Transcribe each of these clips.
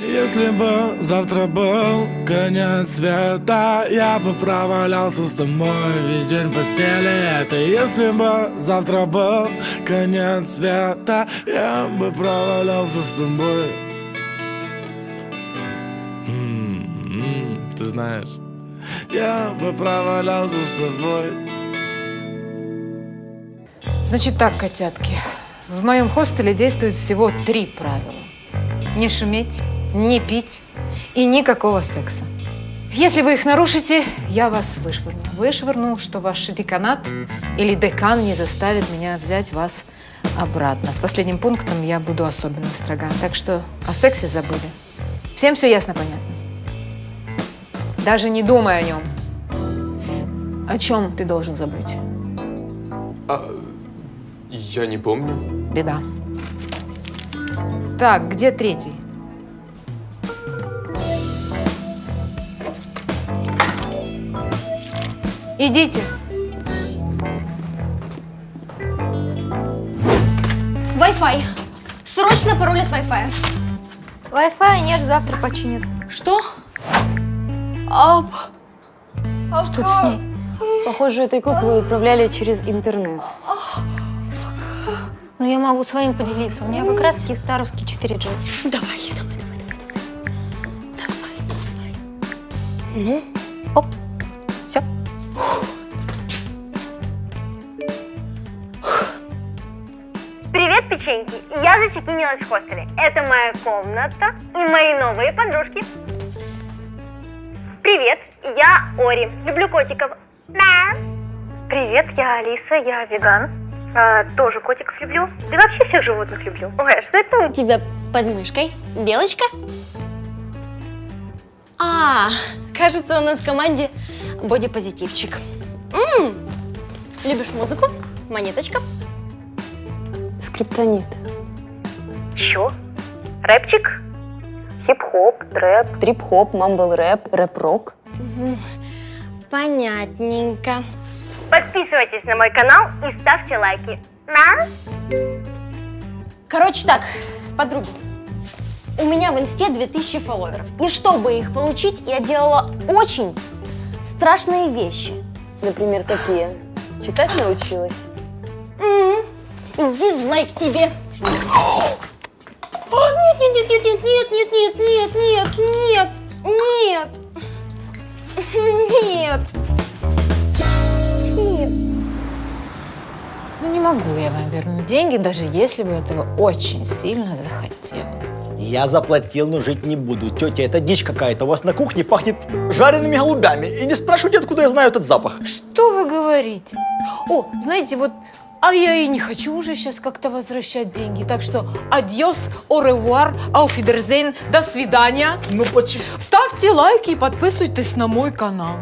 Если бы завтра был конец света Я бы провалялся с тобой весь день в постели Это если бы завтра был конец света Я бы провалялся с тобой М-м-м, Ты знаешь Я бы провалялся с тобой Значит так, котятки. В моем хостеле действует всего три правила. Не шуметь, не пить и никакого секса. Если вы их нарушите, я вас вышвырну. Вышвырну, что ваш деканат или декан не заставит меня взять вас обратно. С последним пунктом я буду особенно строга. Так что о сексе забыли. Всем все ясно, понятно? Даже не думай о нем. О чем ты должен забыть? Я не помню. Беда. Так, где третий? Идите. Wi-Fi. Срочно пароль от Wi-Fi. Wi-Fi нет, завтра починят. Что? Что с ней? Похоже, этой куклой управляли через интернет. Ну, я могу своим поделиться. У меня как раз киевстаровский 4G. Давай, давай, давай, давай, давай. Давай, давай. Ну, Печеньки! Я зачекинилась в хостеле. Это моя комната и мои новые подружки. Привет, я Ори. Люблю котиков. Мяу. Привет, я Алиса, я веган. А, тоже котиков люблю. Да вообще всех животных люблю. Ой, а что это У тебя под мышкой белочка? А, кажется, у нас в команде бодипозитивчик. М, Любишь музыку? Монеточка? Скриптонит. Чё? Рэпчик? Хип-хоп, трэп. Трип-хоп, mumble-рэп, рэп-рок. Понятненько. Подписывайтесь на мой канал и ставьте лайки. Мяу. Короче так, подруги. У меня в инсте 2000 фолловеров. И чтобы их получить, я делала очень страшные вещи. Например, какие? Читать научилась? М, Дизлайк тебе. О, нет, нет, нет, нет, нет, нет, нет, нет, нет, нет, нет, нет. Нет. Ну, не могу я вам вернуть деньги, даже если бы этого очень сильно захотел. Я заплатил, но жить не буду. Тетя, это дичь какая-то. У вас на кухне пахнет жареными голубями. И не спрашивайте, откуда я знаю этот запах. Что вы говорите? О, знаете, вот, а я и не хочу уже сейчас как-то возвращать деньги. Так что adiós, au revoir, auf Wiedersehen, до свидания. Ну почему? Ставьте лайки и подписывайтесь на мой канал.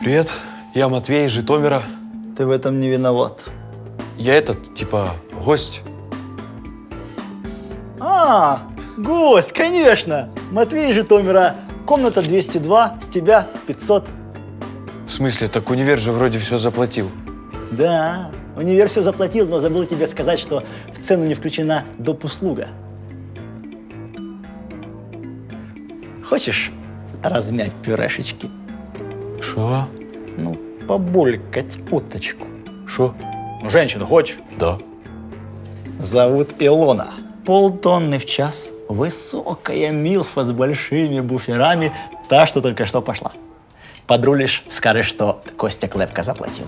Привет, я Матвей из Житомира. Ты в этом не виноват. Я этот, типа, гость. А, гость, конечно. Матвей из Житомира. Комната 202, с тебя 500. В смысле, так универ же вроде все заплатил. Да, универ все заплатил, но забыл тебе сказать, что в цену не включена доп. услуга. Хочешь размять пюрешечки? Шо? Ну, побулькать уточку. Шо? Ну, женщину хочешь? Да. Зовут Илона. Полтонны в час. Высокая милфа с большими буферами. Та, что только что пошла. Подрулишь, скажешь, что Костя Клепка заплатил.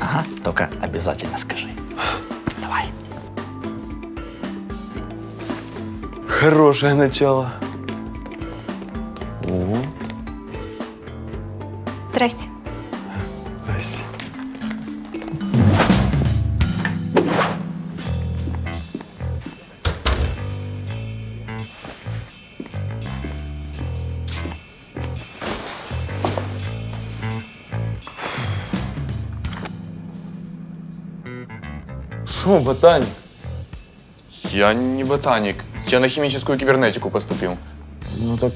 Ага, только обязательно скажи. Давай. Хорошее начало. Здрасте. Шо, ботаник? Я не ботаник. Я на химическую кибернетику поступил. Ну так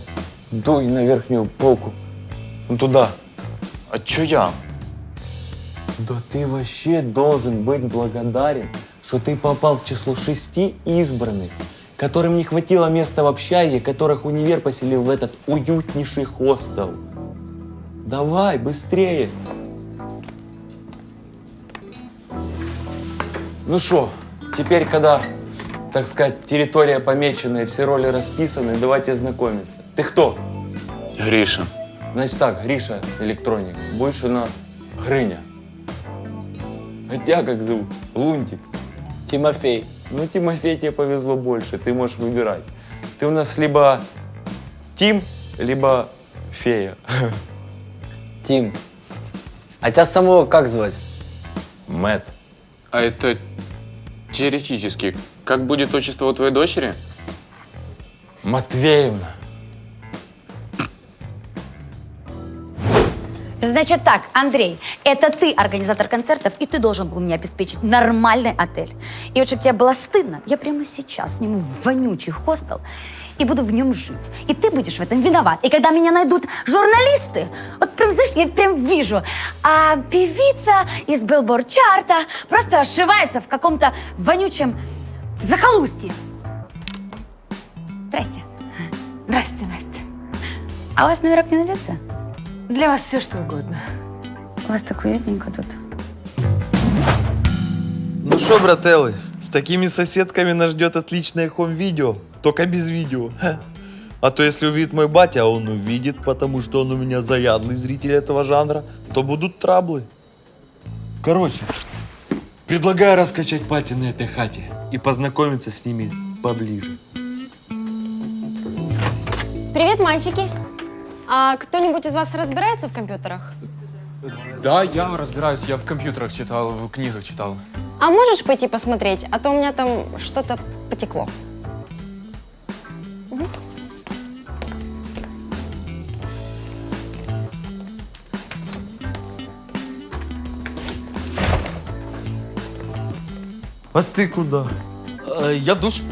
дуй на верхнюю полку. Ну туда. А чё я? Да ты вообще должен быть благодарен, что ты попал в число шести избранных, которым не хватило места в общаге, которых универ поселил в этот уютнейший хостел. Давай, быстрее. Ну что, теперь, когда, так сказать, территория помеченная, все роли расписаны, давайте знакомиться. Ты кто? Гриша. Значит так, Гриша, электроник, будешь у нас Грыня. А тебя как зовут? Лунтик. Тимофей. Ну, Тимофей, тебе повезло больше, ты можешь выбирать. Ты у нас либо Тим, либо Фея. Тим. А тебя самого как звать? Мэт. А это теоретически. Как будет отчество у твоей дочери? Матвеевна. Значит так, Андрей, это ты организатор концертов, и ты должен был мне обеспечить нормальный отель. И вот чтобы тебе было стыдно, я прямо сейчас сниму вонючий хостел и буду в нем жить. И ты будешь в этом виноват. И когда меня найдут журналисты, вот прям, знаешь, я прям вижу, а певица из Billboard чарта просто ошивается в каком-то вонючем захолустье. Здрасте. Здрасте, Настя. А у вас номерок не найдется? Для вас все что угодно. У вас так уютненько тут. Ну что, брателлы, с такими соседками нас ждет отличное хом-видео, только без видео. А то если увидит мой батя, а он увидит, потому что он у меня заядлый зритель этого жанра, то будут траблы. Короче, предлагаю раскачать пати на этой хате и познакомиться с ними поближе. Привет, мальчики. А кто-нибудь из вас разбирается в компьютерах? Да, я разбираюсь. Я в компьютерах читал, в книгах читал. А можешь пойти посмотреть? А то у меня там что-то потекло. А ты куда? я в душ.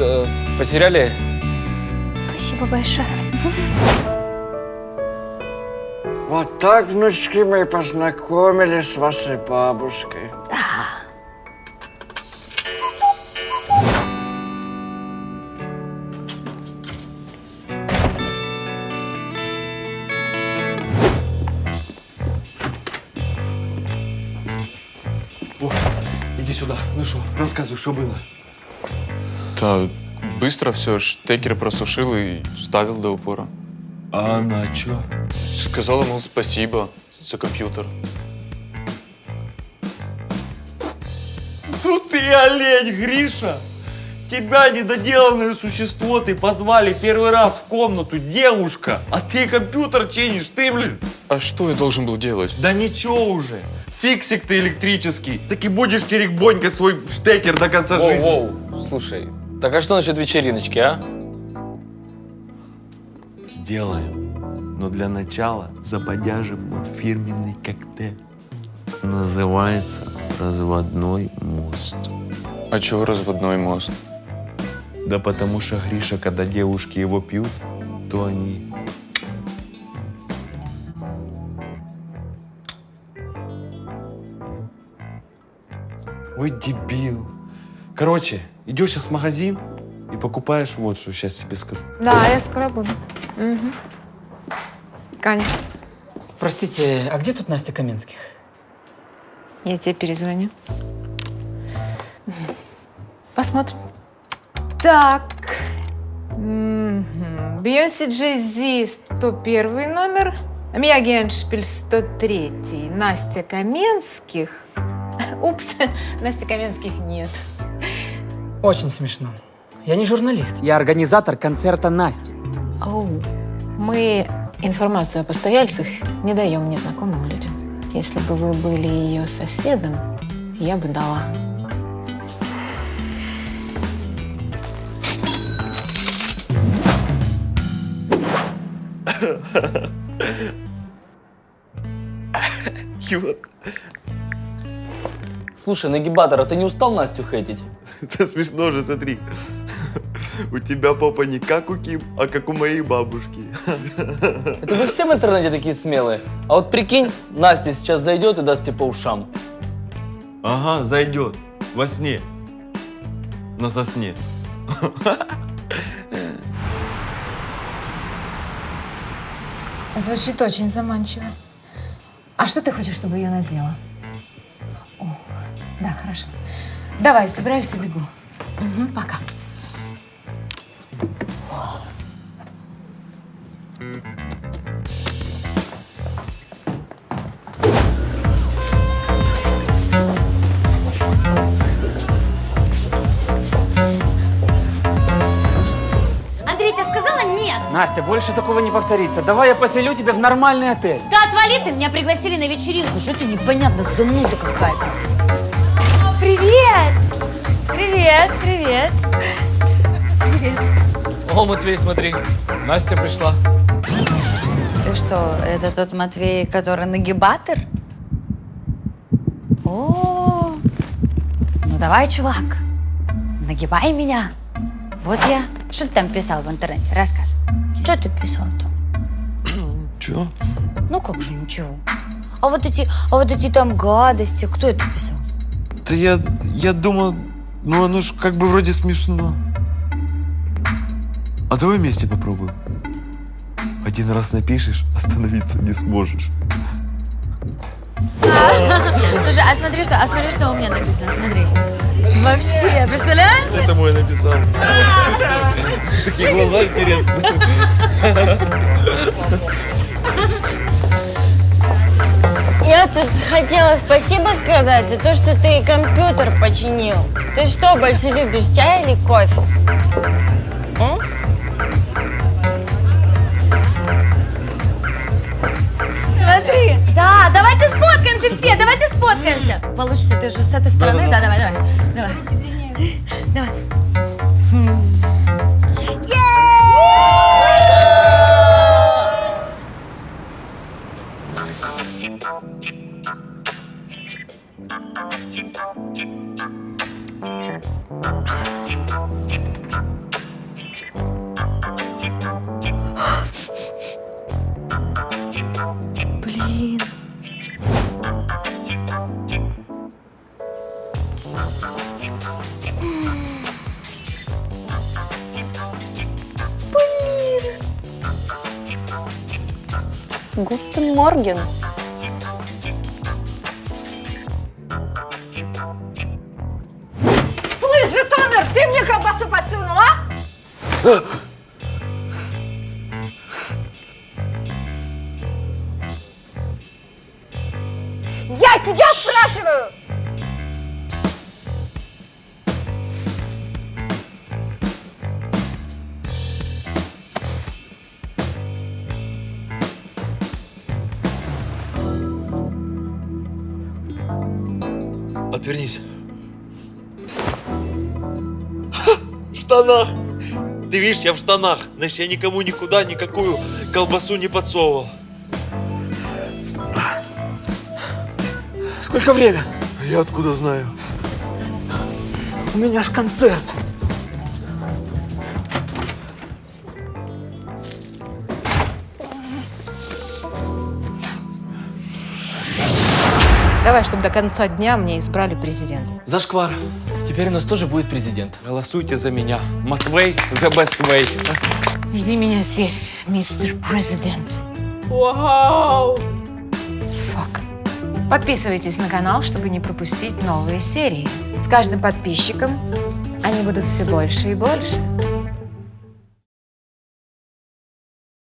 Э, потеряли? Спасибо большое. Вот так, внучки мои, познакомились с вашей бабушкой. О, иди сюда. Ну что, рассказывай, что было. Да, быстро все. Штекер просушил и ставил до упора. А она что? Сказал ему спасибо за компьютер. Ну ты олень, Гриша! Тебя, недоделанное существо, ты позвали первый раз в комнату, девушка, а ты компьютер чинишь, ты, блин. А что я должен был делать? Да ничего уже. Фиксик ты электрический. Так и будешь терекбонькой свой штекер до конца Воу, жизни. воу, слушай, так а что насчет вечериночки, а? Сделаем. Но для начала забодяжим мой фирменный коктейль. Называется разводной мост. А чего разводной мост? Да потому что Гриша, когда девушки его пьют, то они... Ой, дебил. Короче, идешь сейчас в магазин и покупаешь вот что, сейчас тебе скажу. Да, я скоро буду. Мгм. Конечно. Простите, а где тут Настя Каменских? Я тебе перезвоню. Посмотрим. Так. Мгм. Бейонсе Джей-Зи 101 номер, Мия Геншпиль 103, Настя Каменских. Упс, Насти Каменских нет. Очень смешно. Я не журналист, я организатор концерта Насти. Оу, мы информацию о постояльцах не даем незнакомым людям. Если бы вы были ее соседом, я бы дала. Вот. Слушай, нагибатор, а ты не устал Настю хейтить? Это смешно же, смотри. У тебя попа не как у Ким, а как у моей бабушки. Это вы все в интернете такие смелые. А вот прикинь, Настя сейчас зайдет и даст тебе по ушам. Ага, зайдет. Во сне. На сосне. Звучит очень заманчиво. А что ты хочешь, чтобы я надела? О, да, хорошо. Давай, собираюсь и бегу. Мгм, пока. Андрей, я сказала нет! Настя, больше такого не повторится. Давай я поселю тебя в нормальный отель. Да отвали ты, меня пригласили на вечеринку. Что это непонятно, зануда какая-то. Привет! Привет, привет. Привет. О, Матвей, смотри, Настя пришла. Ты что, это тот Матвей, который нагибатор? О, ну давай, чувак, нагибай меня. Вот я. Что ты там писал в интернете? Рассказывай. Что ты писал там? Чё? Ну как же ничего. А вот эти, а вот эти там гадости, кто это писал? Да я, я думал, ну оно ж как бы вроде смешно. А давай вместе попробуем. Один раз напишешь, остановиться не сможешь. Слушай, а смотри, что, а смотри, что у меня написано, смотри. Вообще, представляешь? Это мой написал. Такие глаза интересные. Тут хотела спасибо сказать за то, что ты компьютер починил. Ты что, больше любишь чай или кофе? М? Смотри. Да, давайте сфоткаемся все, давайте сфоткаемся. Получится, ты же с этой стороны, да, давай, давай. Давай. Давай. Блин. Блин. Гутен Морген. Житомир, ты мне колбасу подсунула? Я тебя спрашиваю! Отвернись. Штанах. Ты видишь, я в штанах. Значит, я никому никуда никакую колбасу не подсовывал. Сколько время? Я откуда знаю? У меня ж концерт. Давай, чтобы до конца дня мне избрали президента. Зашквар. Теперь у нас тоже будет президент. Голосуйте за меня. Матвей the best way. Жди меня здесь, мистер президент. Вау! Фак. Подписывайтесь на канал, чтобы не пропустить новые серии. С каждым подписчиком они будут все больше и больше.